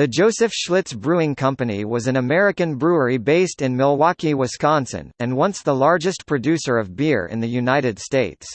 The Joseph Schlitz Brewing Company was an American brewery based in Milwaukee, Wisconsin, and once the largest producer of beer in the United States.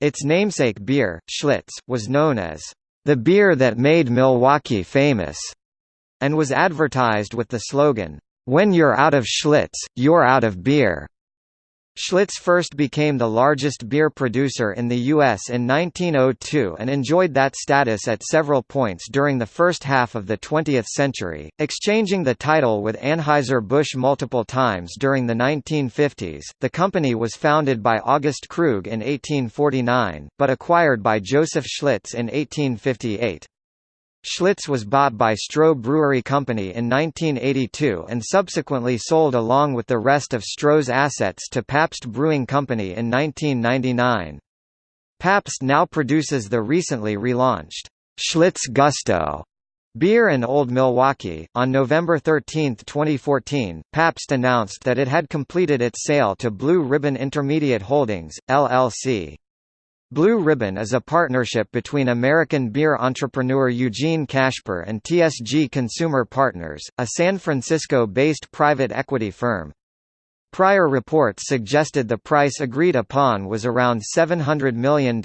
Its namesake beer, Schlitz, was known as the beer that made Milwaukee famous, and was advertised with the slogan, When you're out of Schlitz, you're out of beer. Schlitz first became the largest beer producer in the U.S. in 1902 and enjoyed that status at several points during the first half of the 20th century, exchanging the title with Anheuser-Busch multiple times during the 1950s. The company was founded by August Krug in 1849, but acquired by Joseph Schlitz in 1858. Schlitz was bought by Stroh Brewery Company in 1982 and subsequently sold along with the rest of Stroh's assets to Pabst Brewing Company in 1999. Pabst now produces the recently relaunched Schlitz Gusto beer in Old Milwaukee. On November 13, 2014, Pabst announced that it had completed its sale to Blue Ribbon Intermediate Holdings, LLC. Blue Ribbon is a partnership between American beer entrepreneur Eugene Kashper and TSG Consumer Partners, a San Francisco-based private equity firm. Prior reports suggested the price agreed upon was around $700 million.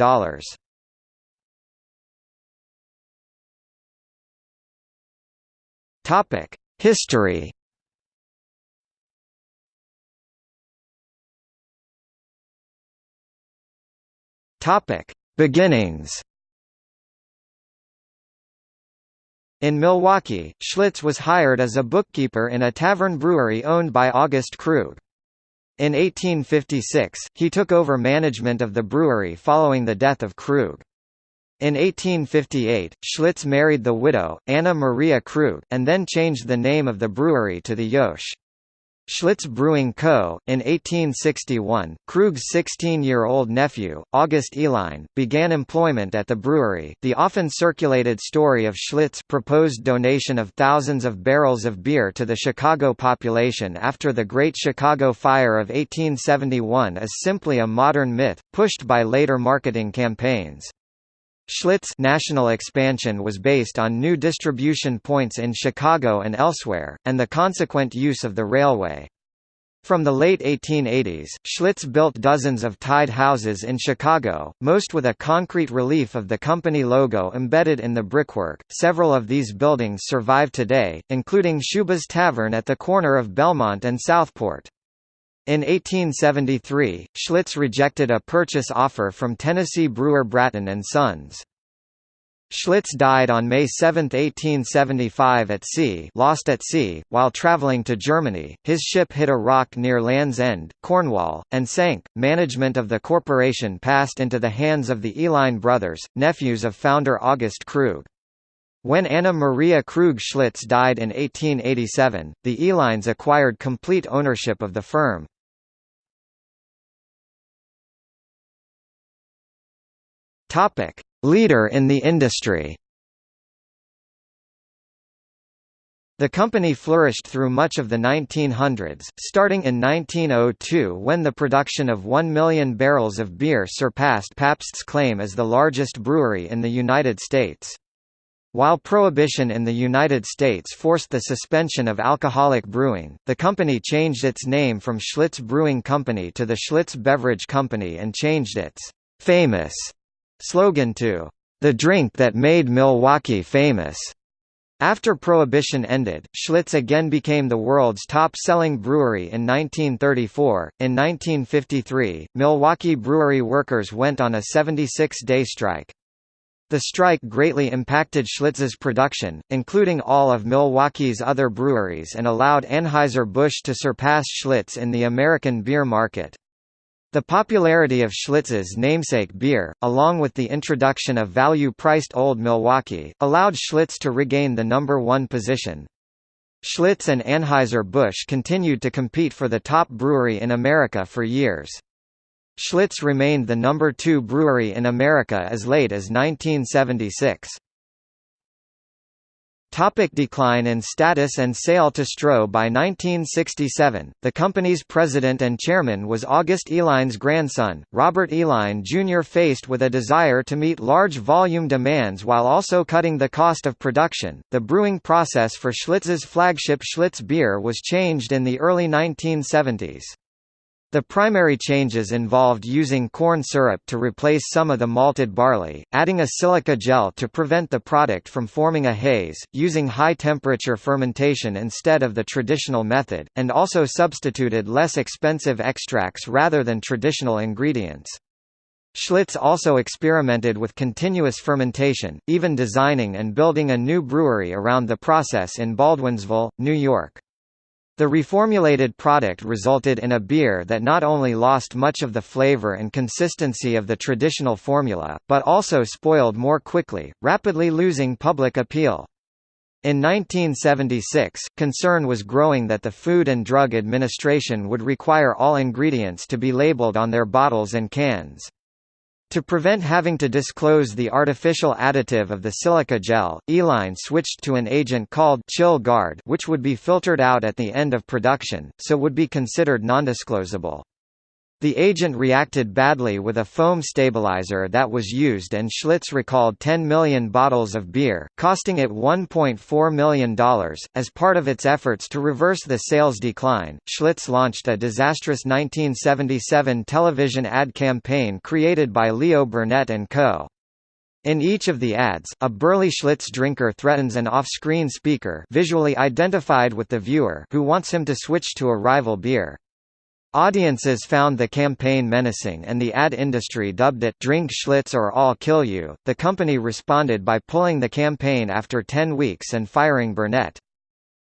History Topic: Beginnings. In Milwaukee, Schlitz was hired as a bookkeeper in a tavern brewery owned by August Krug. In 1856, he took over management of the brewery following the death of Krug. In 1858, Schlitz married the widow, Anna Maria Krug, and then changed the name of the brewery to the Joseph. Schlitz Brewing Co., in 1861, Krug's 16-year-old nephew, August Uihlein, began employment at the brewery. The often circulated story of Schlitz proposed donation of thousands of barrels of beer to the Chicago population after the Great Chicago Fire of 1871 is simply a modern myth, pushed by later marketing campaigns. Schlitz national expansion was based on new distribution points in Chicago and elsewhere, and the consequent use of the railway. From the late 1880s, Schlitz built dozens of tied houses in Chicago, most with a concrete relief of the company logo embedded in the brickwork. Several of these buildings survive today, including Schubas Tavern at the corner of Belmont and Southport. In 1873, Schlitz rejected a purchase offer from Tennessee brewer Bratton and Sons. Schlitz died on May 7, 1875 at sea lost at sea, while traveling to Germany. His ship hit a rock near Land's End, Cornwall, and sank. Management of the corporation passed into the hands of the Uihlein brothers, nephews of founder August Krug. When Anna Maria Krug Schlitz died in 1887, the Uihleins acquired complete ownership of the firm. Topic: Leader in the industry. The company flourished through much of the 1900s, starting in 1902 when the production of 1 million barrels of beer surpassed Pabst's claim as the largest brewery in the United States. While prohibition in the United States forced the suspension of alcoholic brewing, the company changed its name from Schlitz Brewing Company to the Schlitz Beverage Company and changed its famous slogan to the drink that made Milwaukee famous. After Prohibition ended, Schlitz again became the world's top-selling brewery in 1934. In 1953, Milwaukee brewery workers went on a 76-day strike. The strike greatly impacted Schlitz's production, including all of Milwaukee's other breweries and allowed Anheuser-Busch to surpass Schlitz in the American beer market. The popularity of Schlitz's namesake beer, along with the introduction of value-priced Old Milwaukee, allowed Schlitz to regain the number one position. Schlitz and Anheuser-Busch continued to compete for the top brewery in America for years. Schlitz remained the number two brewery in America as late as 1976. Topic decline in status and sale to Stroh By 1967, the company's president and chairman was August Uihlein's grandson, Robert Uihlein Jr. Faced with a desire to meet large volume demands while also cutting the cost of production, the brewing process for Schlitz's flagship Schlitz beer was changed in the early 1970s. The primary changes involved using corn syrup to replace some of the malted barley, adding a silica gel to prevent the product from forming a haze, using high-temperature fermentation instead of the traditional method, and also substituted less expensive extracts rather than traditional ingredients. Schlitz also experimented with continuous fermentation, even designing and building a new brewery around the process in Baldwinsville, New York. The reformulated product resulted in a beer that not only lost much of the flavor and consistency of the traditional formula, but also spoiled more quickly, rapidly losing public appeal. In 1976, concern was growing that the Food and Drug Administration would require all ingredients to be labeled on their bottles and cans. To prevent having to disclose the artificial additive of the silica gel, Uihlein switched to an agent called Chill-garde which would be filtered out at the end of production, so would be considered nondisclosable. The agent reacted badly with a foam stabilizer that was used and Schlitz recalled 10 million bottles of beer, costing it $1.4 million. As part of its efforts to reverse the sales decline, Schlitz launched a disastrous 1977 television ad campaign created by Leo Burnett and Co. In each of the ads, a burly Schlitz drinker threatens an off-screen speaker visually identified with the viewer who wants him to switch to a rival beer. Audiences found the campaign menacing and the ad industry dubbed it Drink Schlitz or I'll Kill You. The company responded by pulling the campaign after 10 weeks and firing Burnett.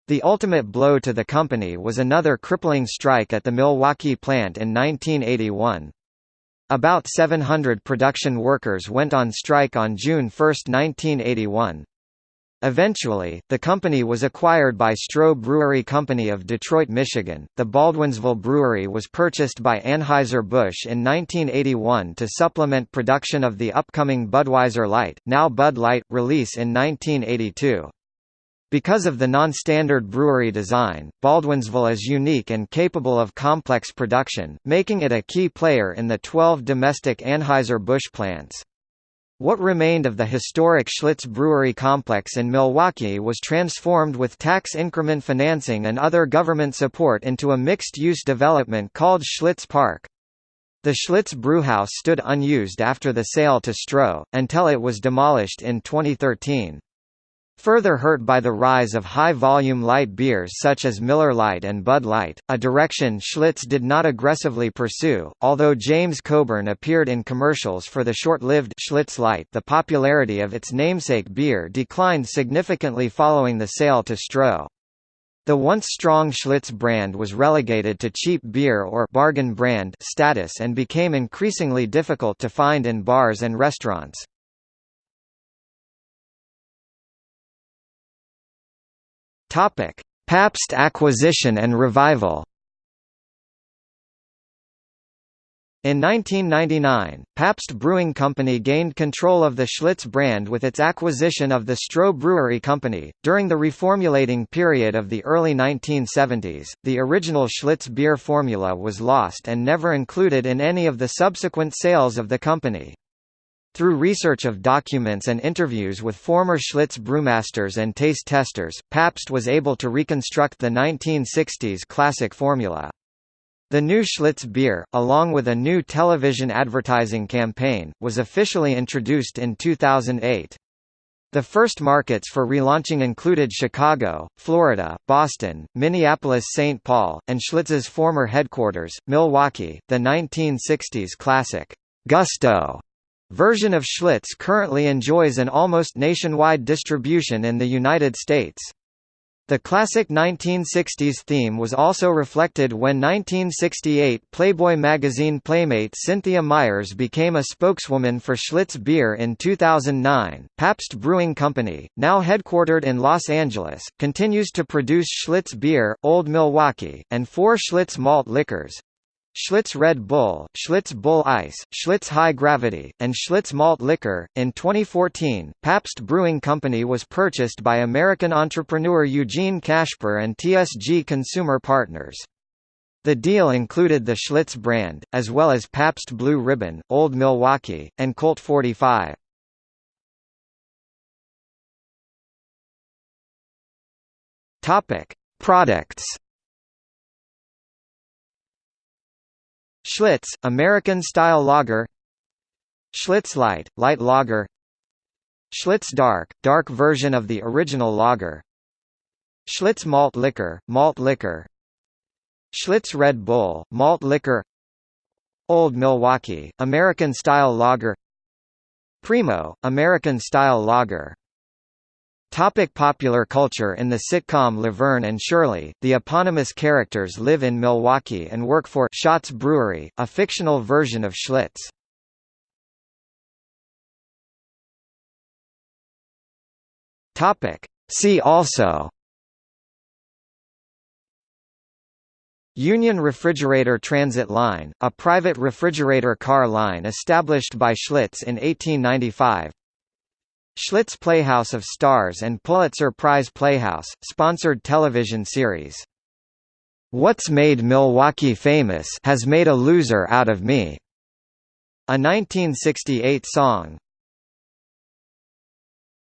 The ultimate blow to the company was another crippling strike at the Milwaukee plant in 1981. About 700 production workers went on strike on June 1, 1981. Eventually, the company was acquired by Stroh Brewery Company of Detroit, Michigan. The Baldwinsville Brewery was purchased by Anheuser-Busch in 1981 to supplement production of the upcoming Budweiser Light, now Bud Light, release in 1982. Because of the non-standard brewery design, Baldwinsville is unique and capable of complex production, making it a key player in the 12 domestic Anheuser-Busch plants. What remained of the historic Schlitz Brewery complex in Milwaukee was transformed with tax increment financing and other government support into a mixed-use development called Schlitz Park. The Schlitz Brewhouse stood unused after the sale to Stroh, until it was demolished in 2013. Further hurt by the rise of high-volume light beers such as Miller Lite and Bud Light, a direction Schlitz did not aggressively pursue, although James Coburn appeared in commercials for the short-lived Schlitz Light the popularity of its namesake beer declined significantly following the sale to Stroh. The once strong Schlitz brand was relegated to cheap beer or bargain brand status and became increasingly difficult to find in bars and restaurants. Topic: Pabst acquisition and revival. In 1999, Pabst Brewing Company gained control of the Schlitz brand with its acquisition of the Stroh Brewery Company. During the reformulating period of the early 1970s, the original Schlitz beer formula was lost and never included in any of the subsequent sales of the company. Through research of documents and interviews with former Schlitz brewmasters and taste testers, Pabst was able to reconstruct the 1960s classic formula. The new Schlitz beer, along with a new television advertising campaign, was officially introduced in 2008. The first markets for relaunching included Chicago, Florida, Boston, Minneapolis-St. Paul, and Schlitz's former headquarters, Milwaukee. The 1960s classic, Gusto Version of Schlitz currently enjoys an almost nationwide distribution in the United States. The classic 1960s theme was also reflected when 1968 Playboy magazine playmate Cynthia Myers became a spokeswoman for Schlitz beer in 2009. Pabst Brewing Company, now headquartered in Los Angeles, continues to produce Schlitz beer, Old Milwaukee, and four Schlitz malt liquors Schlitz Red Bull, Schlitz Bull Ice, Schlitz High Gravity, and Schlitz Malt Liquor. In 2014, Pabst Brewing Company was purchased by American entrepreneur Eugene Kashper and TSG Consumer Partners. The deal included the Schlitz brand, as well as Pabst Blue Ribbon, Old Milwaukee, and Colt 45. Topic: Products Schlitz, American-style lager. Schlitz Light, light lager. Schlitz Dark, dark version of the original lager. Schlitz Malt Liquor, malt liquor. Schlitz Red Bull, malt liquor. Old Milwaukee, American-style lager. Primo, American-style lager Topic popular culture In the sitcom Laverne and Shirley, the eponymous characters live in Milwaukee and work for Shotz Brewery, a fictional version of Schlitz. Topic. See also Union Refrigerator Transit Line, a private refrigerator car line established by Schlitz in 1895 Schlitz Playhouse of Stars and Pulitzer Prize Playhouse, sponsored television series. What's Made Milwaukee Famous has made a loser out of me. A 1968 song.